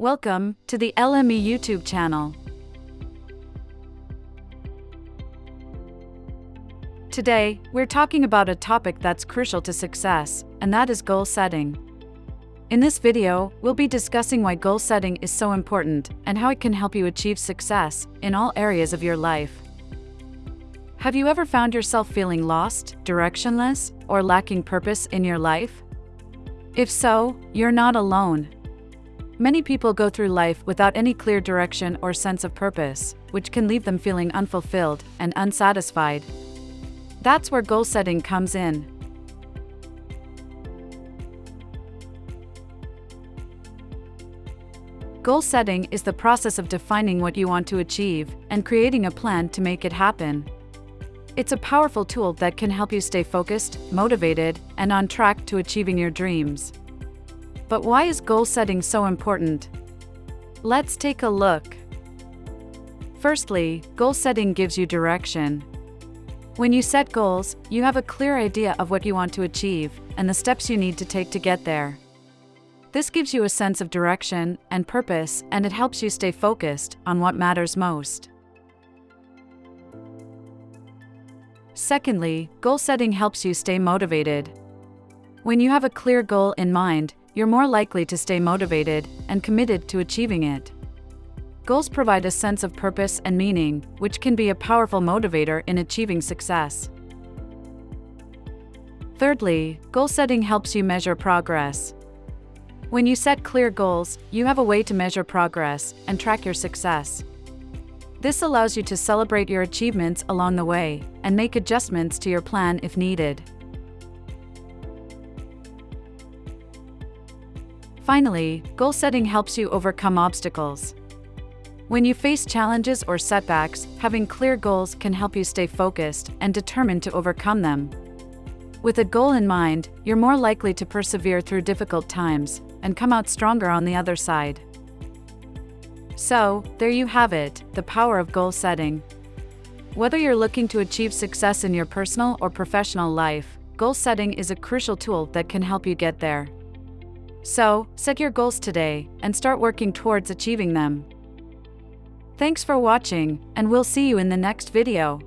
Welcome to the LME YouTube channel. Today, we're talking about a topic that's crucial to success, and that is goal setting. In this video, we'll be discussing why goal setting is so important and how it can help you achieve success in all areas of your life. Have you ever found yourself feeling lost, directionless, or lacking purpose in your life? If so, you're not alone. Many people go through life without any clear direction or sense of purpose, which can leave them feeling unfulfilled and unsatisfied. That's where goal setting comes in. Goal setting is the process of defining what you want to achieve and creating a plan to make it happen. It's a powerful tool that can help you stay focused, motivated, and on track to achieving your dreams. But why is goal setting so important? Let's take a look. Firstly, goal setting gives you direction. When you set goals, you have a clear idea of what you want to achieve and the steps you need to take to get there. This gives you a sense of direction and purpose, and it helps you stay focused on what matters most. Secondly, goal setting helps you stay motivated. When you have a clear goal in mind, you're more likely to stay motivated and committed to achieving it. Goals provide a sense of purpose and meaning, which can be a powerful motivator in achieving success. Thirdly, goal setting helps you measure progress. When you set clear goals, you have a way to measure progress and track your success. This allows you to celebrate your achievements along the way and make adjustments to your plan if needed. Finally, goal setting helps you overcome obstacles. When you face challenges or setbacks, having clear goals can help you stay focused and determined to overcome them. With a goal in mind, you're more likely to persevere through difficult times and come out stronger on the other side. So, there you have it the power of goal setting. Whether you're looking to achieve success in your personal or professional life, goal setting is a crucial tool that can help you get there. So, set your goals today and start working towards achieving them. Thanks for watching, and we'll see you in the next video.